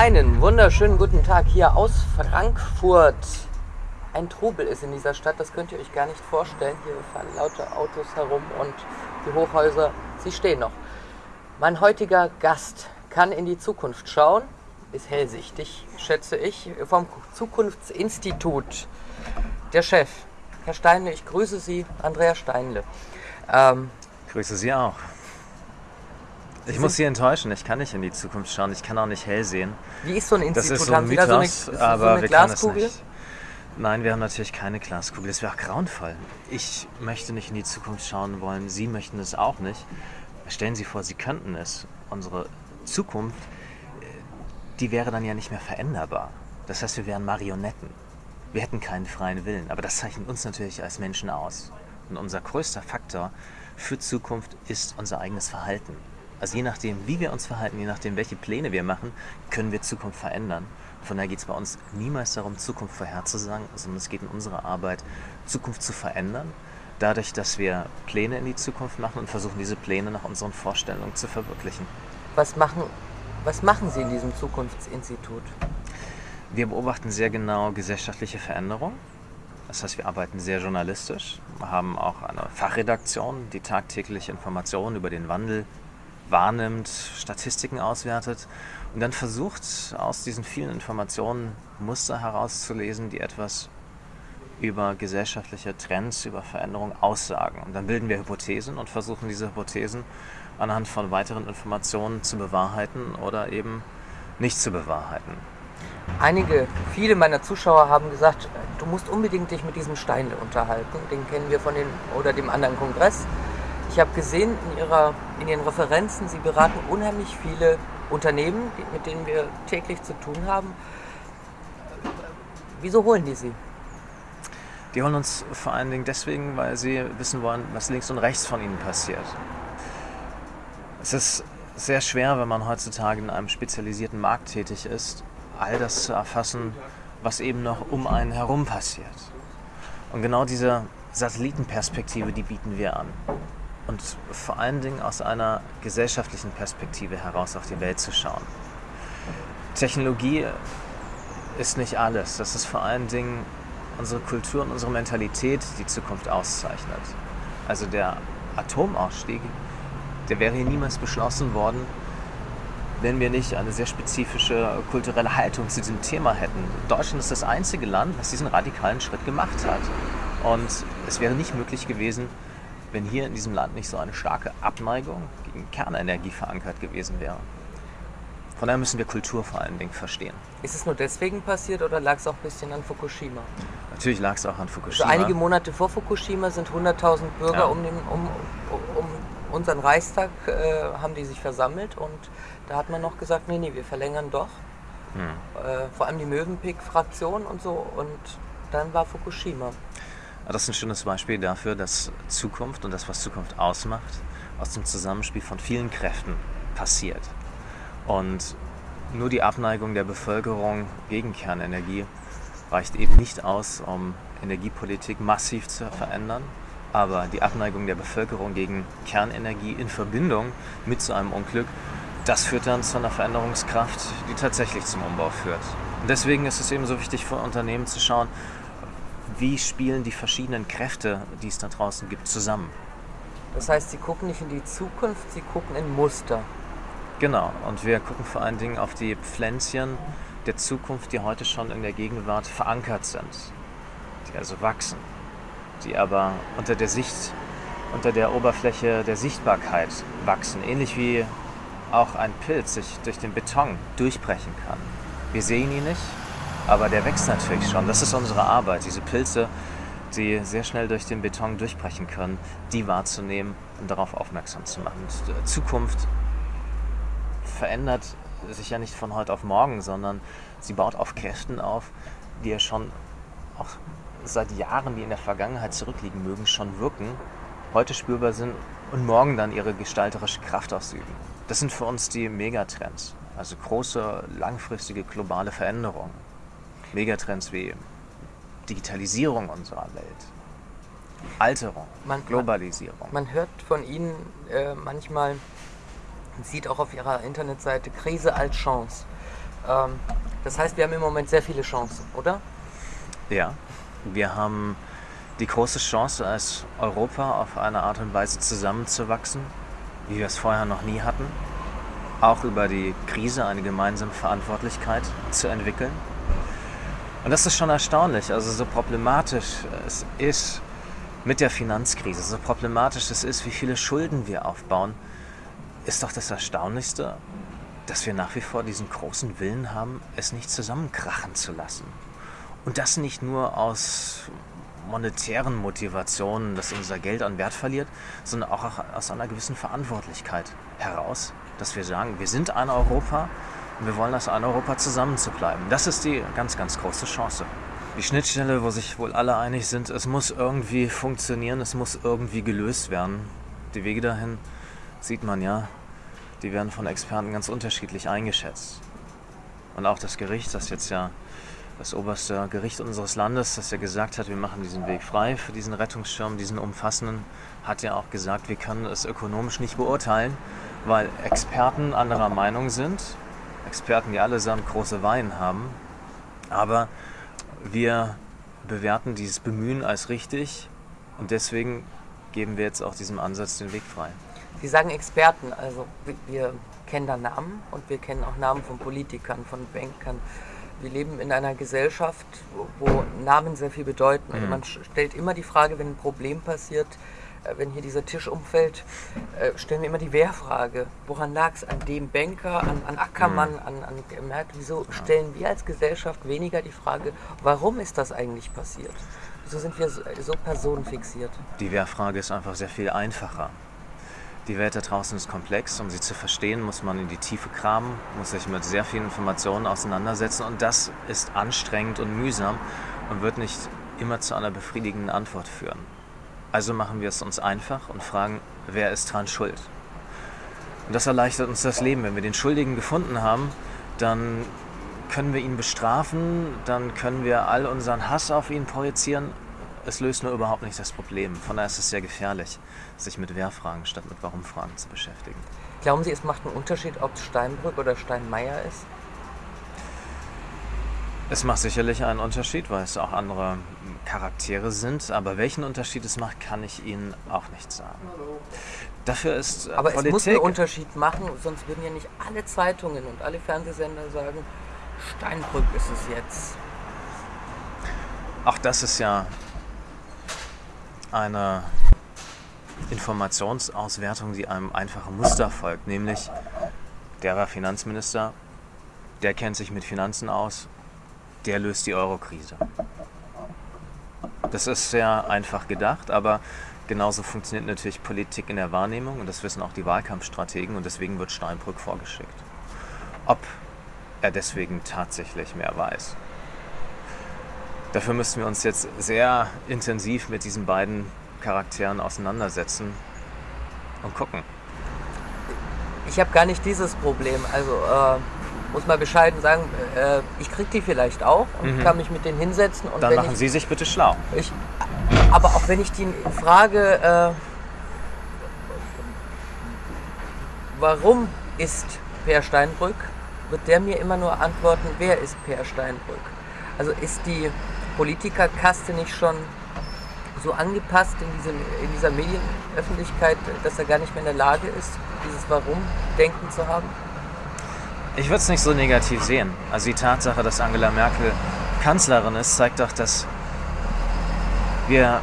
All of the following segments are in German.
Einen wunderschönen guten Tag hier aus Frankfurt. Ein Trubel ist in dieser Stadt, das könnt ihr euch gar nicht vorstellen. Hier fahren laute Autos herum und die Hochhäuser, sie stehen noch. Mein heutiger Gast kann in die Zukunft schauen, ist hellsichtig, schätze ich, vom Zukunftsinstitut. Der Chef, Herr Steinle, ich grüße Sie, Andrea Steinle. Ähm, grüße Sie auch. Ich muss Sie enttäuschen, ich kann nicht in die Zukunft schauen, ich kann auch nicht hell sehen. Wie ist so ein Institut? Das ist so ein Mythos, so eine, aber so eine wir Glaskugel? können es nicht. Nein, wir haben natürlich keine Glaskugel. Das wäre auch grauenvoll. Ich möchte nicht in die Zukunft schauen wollen. Sie möchten es auch nicht. Stellen Sie vor, Sie könnten es. Unsere Zukunft, äh, die wäre dann ja nicht mehr veränderbar. Das heißt, wir wären Marionetten. Wir hätten keinen freien Willen. Aber das zeichnet uns natürlich als Menschen aus. Und unser größter Faktor für Zukunft ist unser eigenes Verhalten. Also je nachdem, wie wir uns verhalten, je nachdem, welche Pläne wir machen, können wir Zukunft verändern. Von daher geht es bei uns niemals darum, Zukunft vorherzusagen, sondern es geht in unserer Arbeit, Zukunft zu verändern, dadurch, dass wir Pläne in die Zukunft machen und versuchen, diese Pläne nach unseren Vorstellungen zu verwirklichen. Was machen, was machen Sie in diesem Zukunftsinstitut? Wir beobachten sehr genau gesellschaftliche Veränderungen. Das heißt, wir arbeiten sehr journalistisch, haben auch eine Fachredaktion, die tagtäglich Informationen über den Wandel wahrnimmt, Statistiken auswertet und dann versucht, aus diesen vielen Informationen Muster herauszulesen, die etwas über gesellschaftliche Trends, über Veränderungen aussagen. Und dann bilden wir Hypothesen und versuchen diese Hypothesen anhand von weiteren Informationen zu bewahrheiten oder eben nicht zu bewahrheiten. Einige, viele meiner Zuschauer haben gesagt, du musst unbedingt dich mit diesem Steinle unterhalten. Den kennen wir von den oder dem anderen Kongress. Ich habe gesehen in, ihrer, in Ihren Referenzen, Sie beraten unheimlich viele Unternehmen, mit denen wir täglich zu tun haben. Wieso holen die Sie? Die holen uns vor allen Dingen deswegen, weil sie wissen wollen, was links und rechts von ihnen passiert. Es ist sehr schwer, wenn man heutzutage in einem spezialisierten Markt tätig ist, all das zu erfassen, was eben noch um einen herum passiert. Und genau diese Satellitenperspektive, die bieten wir an und vor allen Dingen aus einer gesellschaftlichen Perspektive heraus auf die Welt zu schauen. Technologie ist nicht alles. Das ist vor allen Dingen unsere Kultur und unsere Mentalität, die Zukunft auszeichnet. Also der Atomausstieg, der wäre hier niemals beschlossen worden, wenn wir nicht eine sehr spezifische kulturelle Haltung zu diesem Thema hätten. Deutschland ist das einzige Land, was diesen radikalen Schritt gemacht hat. Und es wäre nicht möglich gewesen, wenn hier in diesem Land nicht so eine starke Abneigung gegen Kernenergie verankert gewesen wäre. Von daher müssen wir Kultur vor allen Dingen verstehen. Ist es nur deswegen passiert oder lag es auch ein bisschen an Fukushima? Natürlich lag es auch an Fukushima. Also einige Monate vor Fukushima sind 100.000 Bürger ja. um, den, um, um, unseren Reichstag äh, haben die sich versammelt und da hat man noch gesagt, nee, nee, wir verlängern doch. Hm. Äh, vor allem die Mövenpick-Fraktion und so und dann war Fukushima. Das ist ein schönes Beispiel dafür, dass Zukunft und das, was Zukunft ausmacht, aus dem Zusammenspiel von vielen Kräften passiert. Und nur die Abneigung der Bevölkerung gegen Kernenergie reicht eben nicht aus, um Energiepolitik massiv zu verändern. Aber die Abneigung der Bevölkerung gegen Kernenergie in Verbindung mit so einem Unglück, das führt dann zu einer Veränderungskraft, die tatsächlich zum Umbau führt. Und deswegen ist es eben so wichtig für Unternehmen zu schauen, wie spielen die verschiedenen Kräfte, die es da draußen gibt, zusammen. Das heißt, Sie gucken nicht in die Zukunft, Sie gucken in Muster. Genau, und wir gucken vor allen Dingen auf die Pflänzchen der Zukunft, die heute schon in der Gegenwart verankert sind, die also wachsen, die aber unter der Sicht, unter der Oberfläche der Sichtbarkeit wachsen, ähnlich wie auch ein Pilz sich durch den Beton durchbrechen kann. Wir sehen ihn nicht, aber der wächst natürlich schon. Das ist unsere Arbeit, diese Pilze, die sehr schnell durch den Beton durchbrechen können, die wahrzunehmen und darauf aufmerksam zu machen. Und Zukunft verändert sich ja nicht von heute auf morgen, sondern sie baut auf Kräften auf, die ja schon auch seit Jahren, die in der Vergangenheit zurückliegen mögen, schon wirken, heute spürbar sind und morgen dann ihre gestalterische Kraft ausüben. Das sind für uns die Megatrends, also große, langfristige globale Veränderungen. Megatrends wie Digitalisierung unserer Welt, Alterung, man, Globalisierung. Man, man, hört von Ihnen äh, manchmal, sieht auch auf Ihrer Internetseite Krise als Chance. Ähm, das heißt, wir haben im Moment sehr viele Chancen, oder? Ja, wir haben die große Chance, als Europa auf eine Art und Weise zusammenzuwachsen, wie wir es vorher noch nie hatten. Auch über die Krise eine gemeinsame Verantwortlichkeit zu entwickeln. Und das ist schon erstaunlich, also so problematisch es ist mit der Finanzkrise, so problematisch es ist, wie viele Schulden wir aufbauen, ist doch das Erstaunlichste, dass wir nach wie vor diesen großen Willen haben, es nicht zusammenkrachen zu lassen. Und das nicht nur aus monetären Motivationen, dass unser Geld an Wert verliert, sondern auch aus einer gewissen Verantwortlichkeit heraus, dass wir sagen, wir sind ein Europa und wir wollen als ein Europa zusammen zu. Das ist die ganz, ganz große Chance. Die Schnittstelle, wo sich wohl alle einig sind, es muss irgendwie funktionieren, es muss irgendwie gelöst werden. Die Wege dahin sieht man ja, die werden von Experten ganz unterschiedlich eingeschätzt. Und auch das Gericht, das jetzt ja das oberste Gericht unseres Landes, das ja gesagt hat, wir machen diesen Weg frei für diesen Rettungsschirm, diesen umfassenden, hat ja auch gesagt, wir können es ökonomisch nicht beurteilen, weil Experten anderer Meinung sind. Experten, die allesamt große Wein haben. Aber wir bewerten dieses Bemühen als richtig und deswegen geben wir jetzt auch diesem Ansatz den Weg frei. Sie sagen Experten, also wir kennen da Namen und wir kennen auch Namen von Politikern, von Bankern wir leben in einer Gesellschaft, wo Namen sehr viel bedeuten. Also mhm. man stellt immer die Frage, wenn ein Problem passiert, äh, wenn hier dieser Tisch umfällt, äh, stellen wir immer die Wehrfrage. Woran lag es? An dem Banker, an, an Ackermann, mhm. an, an Merkel? Wieso stellen wir als Gesellschaft weniger die Frage, warum ist das eigentlich passiert? Wieso sind wir so, so personenfixiert? Die Wehrfrage ist einfach sehr viel einfacher. Die Welt da draußen ist komplex. Um sie zu verstehen, muss man in die Tiefe kramen, muss sich mit sehr vielen Informationen auseinandersetzen. Und das ist anstrengend und mühsam und wird nicht immer zu einer befriedigenden Antwort führen. Also machen wir es uns einfach und fragen, wer ist dran schuld? Und das erleichtert uns das Leben. Wenn wir den Schuldigen gefunden haben, dann können wir ihn bestrafen, dann können wir all unseren Hass auf ihn projizieren es löst nur überhaupt nicht das Problem. Von daher ist es sehr gefährlich, sich mit Wer-Fragen statt mit Warum-Fragen zu beschäftigen. Glauben Sie, es macht einen Unterschied, ob es Steinbrück oder Steinmeier ist? Es macht sicherlich einen Unterschied, weil es auch andere Charaktere sind. Aber welchen Unterschied es macht, kann ich Ihnen auch nicht sagen. Dafür ist äh, Aber Politik es muss einen Unterschied machen, sonst würden ja nicht alle Zeitungen und alle Fernsehsender sagen, Steinbrück ist es jetzt. Auch das ist ja eine Informationsauswertung, die einem einfachen Muster folgt, nämlich der war Finanzminister, der kennt sich mit Finanzen aus, der löst die Eurokrise. Das ist sehr einfach gedacht, aber genauso funktioniert natürlich Politik in der Wahrnehmung und das wissen auch die Wahlkampfstrategen und deswegen wird Steinbrück vorgeschickt. Ob er deswegen tatsächlich mehr weiß. Dafür müssten wir uns jetzt sehr intensiv mit diesen beiden Charakteren auseinandersetzen und gucken. Ich habe gar nicht dieses Problem. Also äh, muss mal bescheiden sagen, äh, ich kriege die vielleicht auch und mhm. kann mich mit denen hinsetzen. Und Dann machen ich, Sie sich bitte schlau. Ich, aber auch wenn ich die frage, äh, warum ist Per Steinbrück, wird der mir immer nur antworten, wer ist Per Steinbrück? Also ist die Politikerkaste nicht schon so angepasst in, diesem, in dieser Medienöffentlichkeit, dass er gar nicht mehr in der Lage ist, dieses Warum-Denken zu haben? Ich würde es nicht so negativ sehen. Also die Tatsache, dass Angela Merkel Kanzlerin ist, zeigt doch, dass wir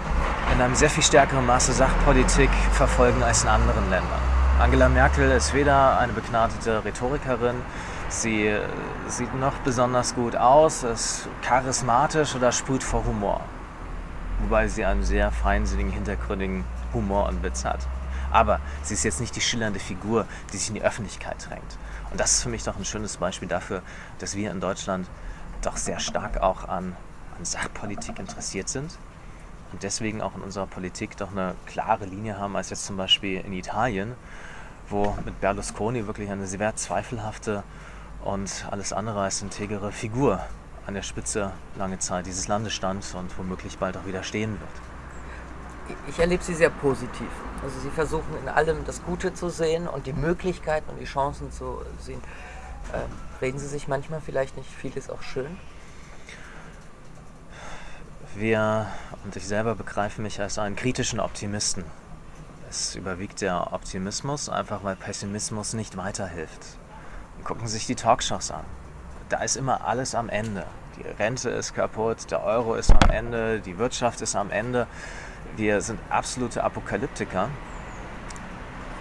in einem sehr viel stärkeren Maße Sachpolitik verfolgen als in anderen Ländern. Angela Merkel ist weder eine begnadete Rhetorikerin, Sie äh, sieht noch besonders gut aus, ist charismatisch oder sprüht vor Humor. Wobei sie einen sehr feinsinnigen, hintergründigen Humor und Witz hat. Aber sie ist jetzt nicht die schillernde Figur, die sich in die Öffentlichkeit drängt. Und das ist für mich doch ein schönes Beispiel dafür, dass wir in Deutschland doch sehr stark auch an, an Sachpolitik interessiert sind und deswegen auch in unserer Politik doch eine klare Linie haben, als jetzt zum Beispiel in Italien, wo mit Berlusconi wirklich eine sehr zweifelhafte und alles andere als integere Figur an der Spitze lange Zeit dieses Landes stand und womöglich bald auch wieder stehen wird. Ich erlebe sie sehr positiv. Also sie versuchen in allem das Gute zu sehen und die Möglichkeiten und die Chancen zu sehen. Äh, reden Sie sich manchmal vielleicht nicht vieles auch schön? Wir und ich selber begreifen mich als einen kritischen Optimisten. Es überwiegt der Optimismus, einfach weil Pessimismus nicht weiterhilft. Gucken sich die Talkshows an. Da ist immer alles am Ende. Die Rente ist kaputt, der Euro ist am Ende, die Wirtschaft ist am Ende. Wir sind absolute Apokalyptiker.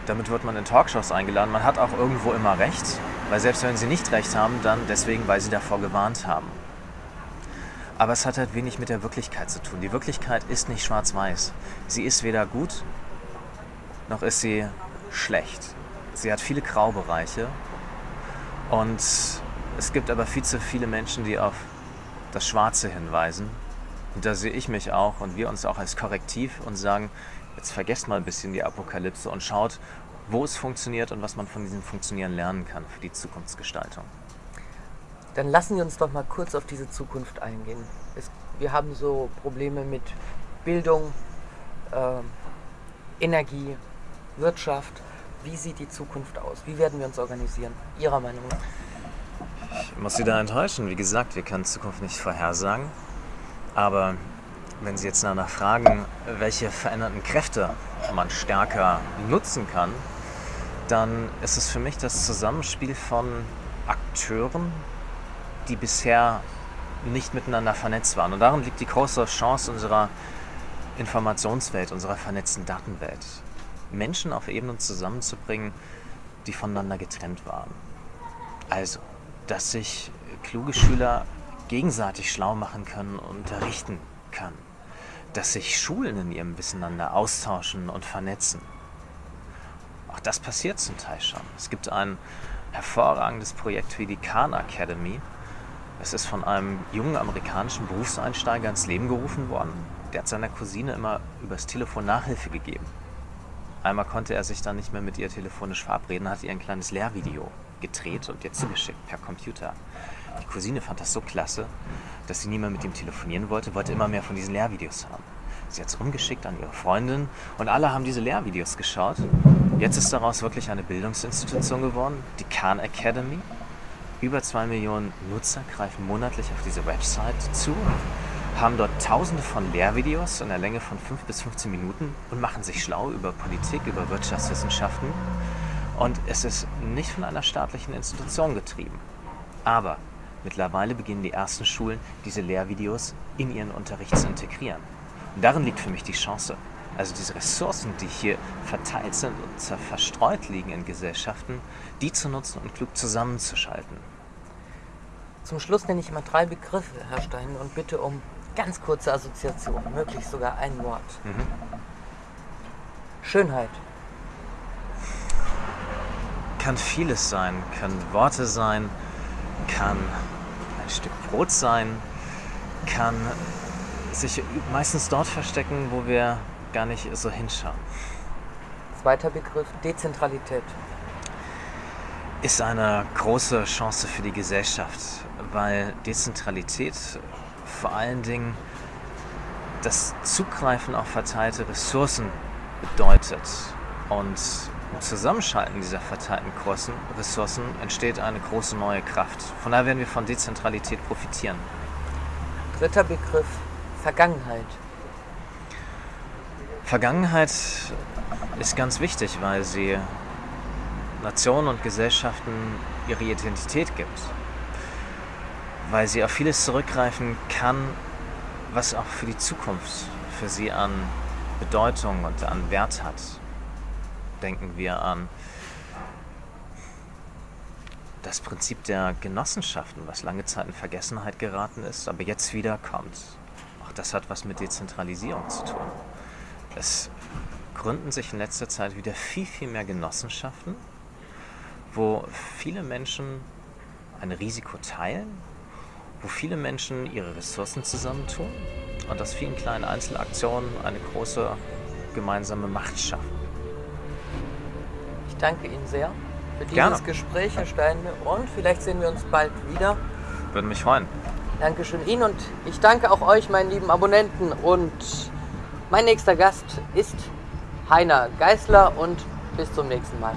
Damit wird man in Talkshows eingeladen. Man hat auch irgendwo immer recht, weil selbst wenn sie nicht recht haben, dann deswegen, weil sie davor gewarnt haben. Aber es hat halt wenig mit der Wirklichkeit zu tun. Die Wirklichkeit ist nicht schwarz-weiß. Sie ist weder gut, noch ist sie schlecht. Sie hat viele Graubereiche und es gibt aber viel zu viele Menschen, die auf das Schwarze hinweisen. Und da sehe ich mich auch und wir uns auch als Korrektiv und sagen, jetzt vergesst mal ein bisschen die Apokalypse und schaut, wo es funktioniert und was man von diesem Funktionieren lernen kann für die Zukunftsgestaltung. Dann lassen Sie uns doch mal kurz auf diese Zukunft eingehen. Es, wir haben so Probleme mit Bildung, äh, Energie, Wirtschaft. Wie sieht die Zukunft aus? Wie werden wir uns organisieren? Ihrer Meinung nach? Ich muss Sie da enttäuschen. Wie gesagt, wir können Zukunft nicht vorhersagen. Aber wenn Sie jetzt danach fragen, welche veränderten Kräfte man stärker nutzen kann, dann ist es für mich das Zusammenspiel von Akteuren, die bisher nicht miteinander vernetzt waren. Und darin liegt die große Chance unserer Informationswelt, unserer vernetzten Datenwelt. Menschen auf Ebenen zusammenzubringen, die voneinander getrennt waren. Also, dass sich kluge Schüler gegenseitig schlau machen können und unterrichten können. Dass sich Schulen in ihrem Wissenander austauschen und vernetzen. Auch das passiert zum Teil schon. Es gibt ein hervorragendes Projekt wie die Khan Academy. Es ist von einem jungen amerikanischen Berufseinsteiger ins Leben gerufen worden. Der hat seiner Cousine immer übers Telefon Nachhilfe gegeben. Einmal konnte er sich dann nicht mehr mit ihr telefonisch verabreden, hat ihr ein kleines Lehrvideo gedreht und ihr zugeschickt per Computer. Die Cousine fand das so klasse, dass sie nie mehr mit ihm telefonieren wollte, wollte immer mehr von diesen Lehrvideos haben. Sie hat es umgeschickt an ihre Freundin und alle haben diese Lehrvideos geschaut. Jetzt ist daraus wirklich eine Bildungsinstitution geworden, die Khan Academy. Über zwei Millionen Nutzer greifen monatlich auf diese Website zu, haben dort tausende von Lehrvideos in der Länge von 5 bis 15 Minuten und machen sich schlau über Politik, über Wirtschaftswissenschaften. Und es ist nicht von einer staatlichen Institution getrieben. Aber mittlerweile beginnen die ersten Schulen, diese Lehrvideos in ihren Unterricht zu integrieren. Und darin liegt für mich die Chance. Also diese Ressourcen, die hier verteilt sind und verstreut liegen in Gesellschaften, die zu nutzen und klug zusammenzuschalten. Zum Schluss nenne ich mal drei Begriffe, Herr Stein, und bitte um ganz kurze Assoziationen, möglichst sogar ein Wort. Mhm. Schönheit. Kann vieles sein, kann Worte sein, kann ein Stück Brot sein, kann sich meistens dort verstecken, wo wir gar nicht so hinschauen. Zweiter Begriff, Dezentralität. Ist eine große Chance für die Gesellschaft, weil Dezentralität vor allen Dingen das Zugreifen auf verteilte Ressourcen bedeutet. Und im Zusammenschalten dieser verteilten Ressourcen entsteht eine große neue Kraft. Von daher werden wir von Dezentralität profitieren. Dritter Begriff, Vergangenheit. Vergangenheit ist ganz wichtig, weil sie Nationen und Gesellschaften ihre Identität gibt. Weil sie auf vieles zurückgreifen kann, was auch für die Zukunft für sie an Bedeutung und an Wert hat. Denken wir an das Prinzip der Genossenschaften, was lange Zeit in Vergessenheit geraten ist, aber jetzt wieder kommt das hat was mit Dezentralisierung zu tun. Es gründen sich in letzter Zeit wieder viel, viel mehr Genossenschaften, wo viele Menschen ein Risiko teilen, wo viele Menschen ihre Ressourcen zusammentun und aus vielen kleinen Einzelaktionen eine große gemeinsame Macht schaffen. Ich danke Ihnen sehr für dieses Gerne. Gespräch, Herr Steine, und vielleicht sehen wir uns bald wieder. Würde mich freuen. Dankeschön Ihnen und ich danke auch euch, meinen lieben Abonnenten. Und mein nächster Gast ist Heiner Geißler und bis zum nächsten Mal.